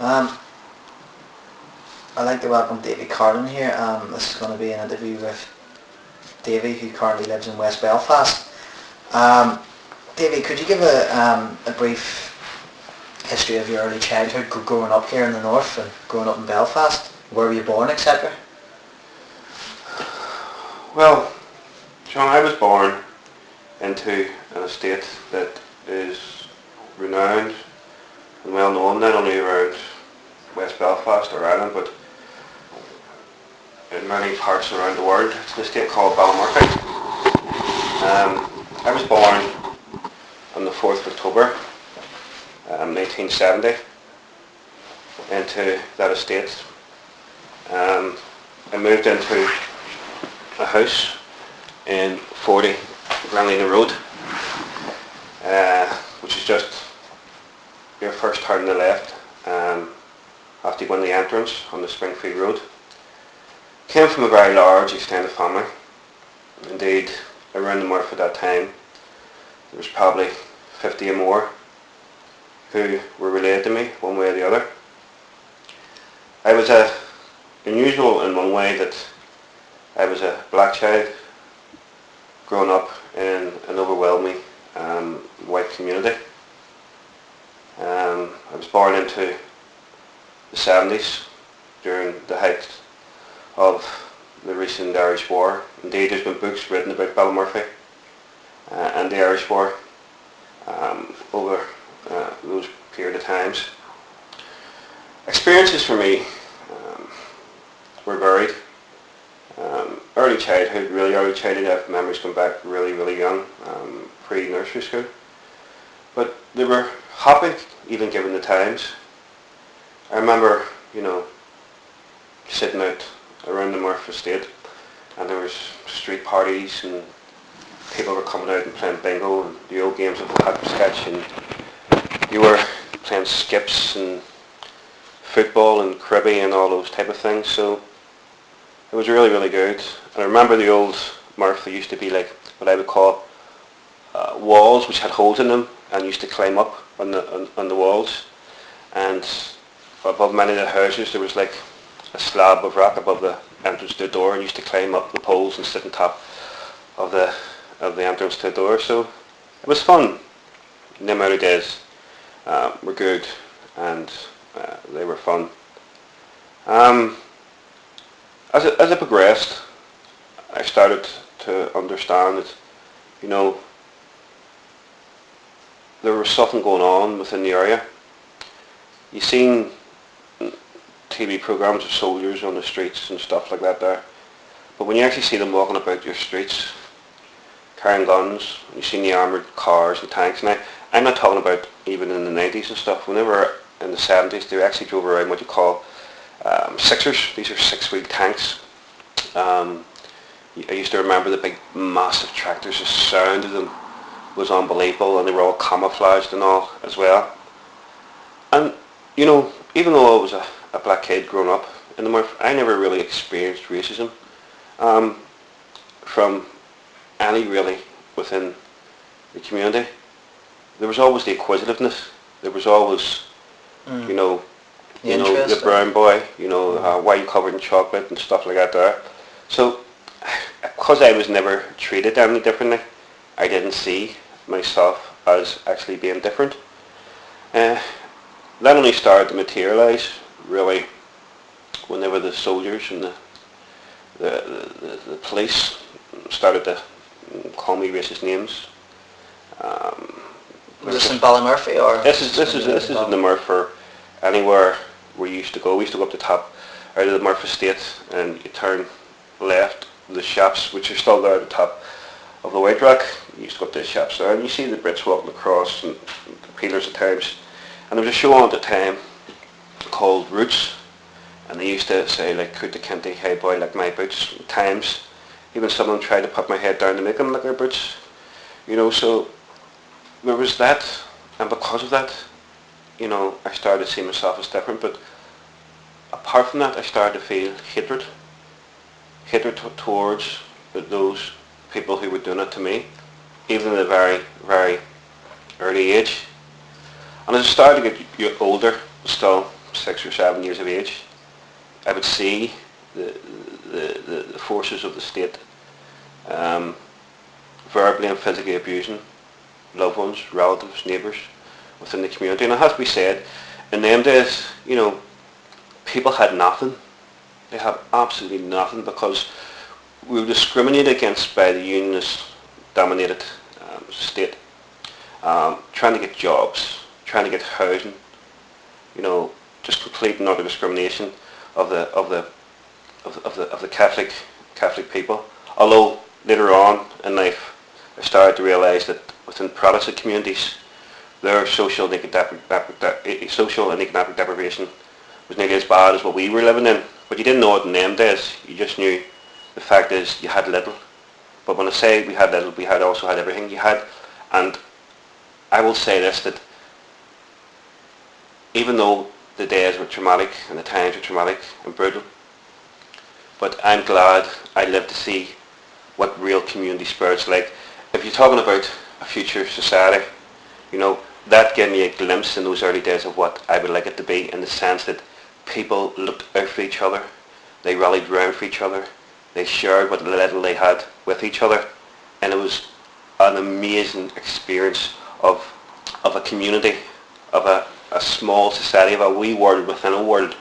Um, I'd like to welcome Davy Carlin here. Um, this is going to be an interview with Davy, who currently lives in West Belfast. Um, Davy, could you give a, um, a brief history of your early childhood, growing up here in the north and growing up in Belfast? Where were you born, etc.? Well, John, I was born into an estate that is renowned well known not only around West Belfast or Ireland but in many parts around the world. It's an estate called Ballymurphy. Um, I was born on the 4th of October um, 1970 into that estate. Um, I moved into a house in 40 Glenalina Road, uh, which is just your first turn to the left um, after you go in the entrance on the Springfield Road. Came from a very large extended family. Indeed, around the Murph at that time, there was probably 50 or more who were related to me one way or the other. I was a, unusual in one way that I was a black child growing up in an overwhelming um, white community. Born into the 70s during the height of the recent Irish War. Indeed, there's been books written about Ballymurphy uh, and the Irish War um, over uh, those period of times. Experiences for me um, were varied. Um, early childhood, really early childhood, I have memories come back really, really young, um, pre-nursery school. But they were happy, even given the times. I remember, you know, sitting out around the Murph estate and there was street parties and people were coming out and playing bingo and the old games of hopscotch and you were playing skips and football and cribby and all those type of things. So it was really, really good. And I remember the old Murph, used to be like what I would call uh, walls which had holes in them and used to climb up on the, on, on the walls. And above many of the houses there was like a slab of rock above the entrance to the door and used to climb up the poles and sit on top of the of the entrance to the door. So it was fun. The of days uh, were good and uh, they were fun. Um, as, it, as it progressed, I started to understand that, you know, there was something going on within the area. You seen TV programs of soldiers on the streets and stuff like that there. But when you actually see them walking about your streets, carrying guns, you see the armoured cars and tanks. Now, I'm not talking about even in the 90s and stuff. Whenever in the 70s, they actually drove around what you call um, Sixers. These are six-wheel tanks. Um, I used to remember the big massive tractors. The sound of them was unbelievable and they were all camouflaged and all as well. And, you know, even though I was a, a black kid growing up in the Murph, I never really experienced racism um, from any really within the community. There was always the acquisitiveness. There was always, Mm. you know, The you know, the brown boy, you know, uh, why you covered in chocolate and stuff like that there. So, because I was never treated any differently, I didn't see myself as actually being different. Uh, that only started to materialise, really, whenever the soldiers and the, the, the, the police started to call me racist names. Um, Was this in Ballymurphy or? this is this is this is in the Murph or anywhere we used to go. We used to go up the top out of the Murph estate and you turn left the shops which are still there at the top of the White Rock. You used to go up to the shops there and you see the Brits walking across and the peelers at times. And there was a show on at the time called Roots and they used to say like Kunta Kinte hey boy like my boots times. Even someone tried to put my head down to make them like their boots. You know, so there was that and because of that you know, I started to see myself as different, but apart from that, I started to feel hatred. Hatred towards those people who were doing it to me, even at a very, very early age. And as I started to get older, still six or seven years of age, I would see the, the, the, the forces of the state um, verbally and physically abusing loved ones, relatives, neighbours within the community. And it has to be said, in them days, you know, people had nothing. They had absolutely nothing because we were discriminated against by the unionist dominated um, state. Um, trying to get jobs, trying to get housing, you know, just complete and utter discrimination of the of the of, of the of the Catholic Catholic people. Although later on in life, I started to realise that within Protestant communities, their social and economic, social and economic deprivation was nearly as bad as what we were living in. But you didn't know it in them days. You just knew the fact is you had little. But when I say we had little, we had also had everything you had. And I will say this, that even though the days were traumatic and the times were traumatic and brutal, but I'm glad I lived to see what real community spirit's like. If you're talking about a future society, you know, that gave me a glimpse in those early days of what I would like it to be in the sense that people looked out for each other, they rallied round for each other, they shared what little they had with each other, and it was an amazing experience of, of a community, of a, a small society, of a wee world within a world